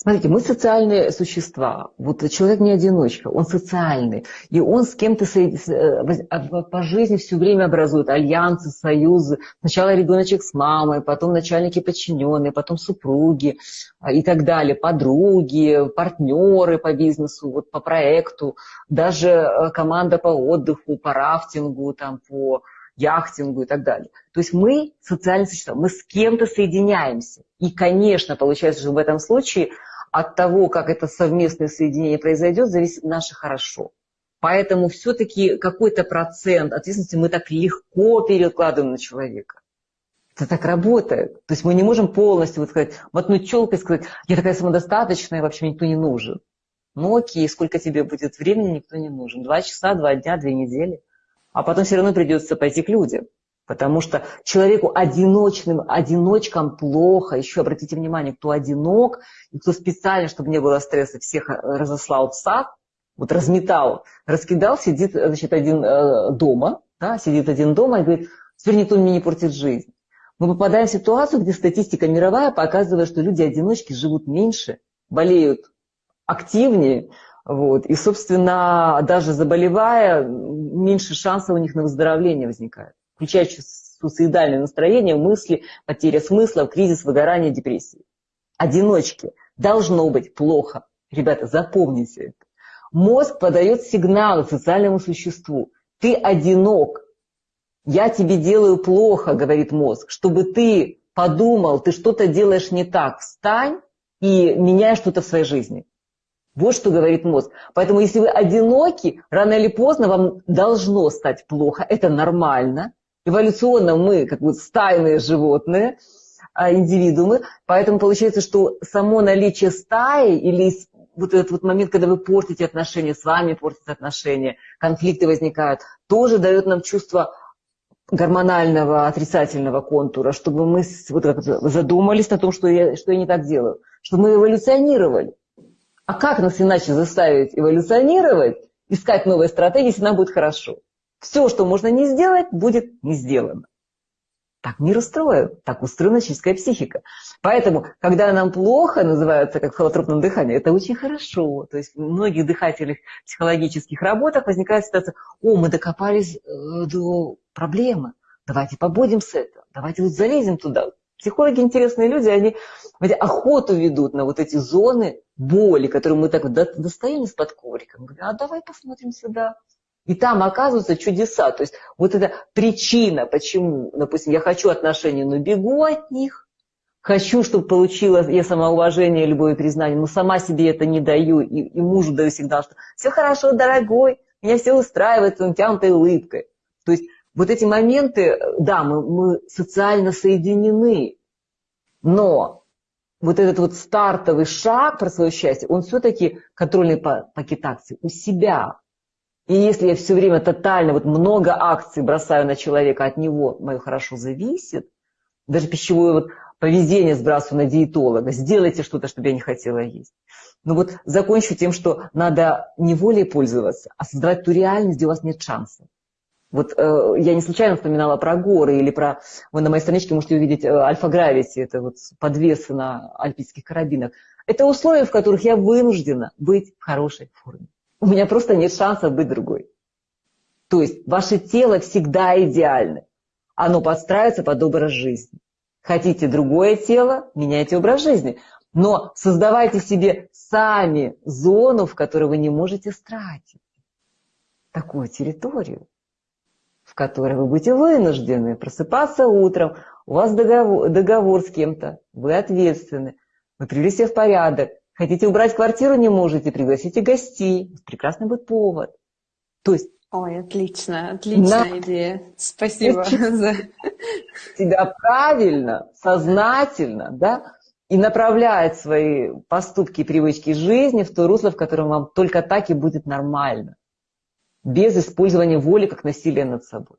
Смотрите, мы социальные существа. Вот человек не одиночка, он социальный. И он с кем-то э, а, по жизни все время образует альянсы, союзы. Сначала ребеночек с мамой, потом начальники подчиненные, потом супруги а, и так далее, подруги, партнеры по бизнесу, вот по проекту, даже э, команда по отдыху, по рафтингу, там, по яхтингу и так далее. То есть мы социальные существа, мы с кем-то соединяемся. И, конечно, получается, что в этом случае от того, как это совместное соединение произойдет, зависит наше хорошо. Поэтому все-таки какой-то процент ответственности мы так легко перекладываем на человека. Это так работает. То есть мы не можем полностью вот сказать, мотнуть челкой и сказать, я такая самодостаточная, вообще никто не нужен. Ну окей, сколько тебе будет времени, никто не нужен. Два часа, два дня, две недели а потом все равно придется пойти к людям. Потому что человеку одиночным, одиночкам плохо. Еще обратите внимание, кто одинок, кто специально, чтобы не было стресса, всех э, разослал в сад, вот разметал, раскидал, сидит значит, один э, дома, да, сидит один дома и говорит, теперь никто мне не портит жизнь. Мы попадаем в ситуацию, где статистика мировая показывает, что люди-одиночки живут меньше, болеют активнее, вот. И, собственно, даже заболевая, меньше шансов у них на выздоровление возникает. Включая суицидальное настроение, мысли, потеря смысла, кризис, выгорание, депрессии. Одиночки. Должно быть плохо. Ребята, запомните это. Мозг подает сигналы социальному существу. Ты одинок. Я тебе делаю плохо, говорит мозг, чтобы ты подумал, ты что-то делаешь не так. Встань и меняй что-то в своей жизни. Вот что говорит мозг. Поэтому если вы одиноки, рано или поздно вам должно стать плохо. Это нормально. Эволюционно мы как бы стайные животные, а, индивидуумы. Поэтому получается, что само наличие стаи или вот этот вот момент, когда вы портите отношения, с вами портите отношения, конфликты возникают, тоже дает нам чувство гормонального отрицательного контура, чтобы мы вот задумались на том, что я, что я не так делаю, чтобы мы эволюционировали. А как нас иначе заставить эволюционировать, искать новые стратегии, если нам будет хорошо? Все, что можно не сделать, будет не сделано. Так мир устроен, так устроена человеческая психика. Поэтому, когда нам плохо, называется как в холотропном дыхании, это очень хорошо. То есть в многих дыхательных психологических работах возникает ситуация, о, мы докопались э, до проблемы, давайте побудем с этого, давайте вот залезем туда. Психологи интересные люди, они охоту ведут на вот эти зоны боли, которые мы так достаем из-под коврика. Мы говорим, а давай посмотрим сюда. И там оказываются чудеса. То есть вот эта причина, почему, допустим, я хочу отношений, но бегу от них. Хочу, чтобы получила я самоуважение, любое признание, но сама себе это не даю. И, и мужу даю сигнал, что все хорошо, дорогой, меня все устраивает, он тянутой улыбкой. То есть вот эти моменты, да, мы, мы социально соединены, но вот этот вот стартовый шаг про свое счастье, он все-таки контрольный пакет акций у себя. И если я все время тотально, вот много акций бросаю на человека, от него мое хорошо зависит, даже пищевое вот поведение сбрасываю на диетолога, сделайте что-то, чтобы я не хотела есть. Но вот закончу тем, что надо не волей пользоваться, а создавать ту реальность, где у вас нет шансов. Вот э, я не случайно вспоминала про горы или про... Вы на моей страничке можете увидеть э, альфа-гравити, это вот подвесы на альпийских карабинах. Это условия, в которых я вынуждена быть в хорошей форме. У меня просто нет шанса быть другой. То есть ваше тело всегда идеально. Оно подстраивается под образ жизни. Хотите другое тело, меняйте образ жизни. Но создавайте себе сами зону, в которой вы не можете стратить такую территорию которой вы будете вынуждены просыпаться утром, у вас договор, договор с кем-то, вы ответственны, вы привели себя в порядок, хотите убрать квартиру, не можете, пригласите гостей, прекрасный будет повод. То есть Ой, отлично, отличная на... идея. Спасибо за... Тебя правильно, сознательно, да, и направляет свои поступки и привычки жизни в то русло, в котором вам только так и будет нормально без использования воли как насилия над собой.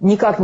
Никак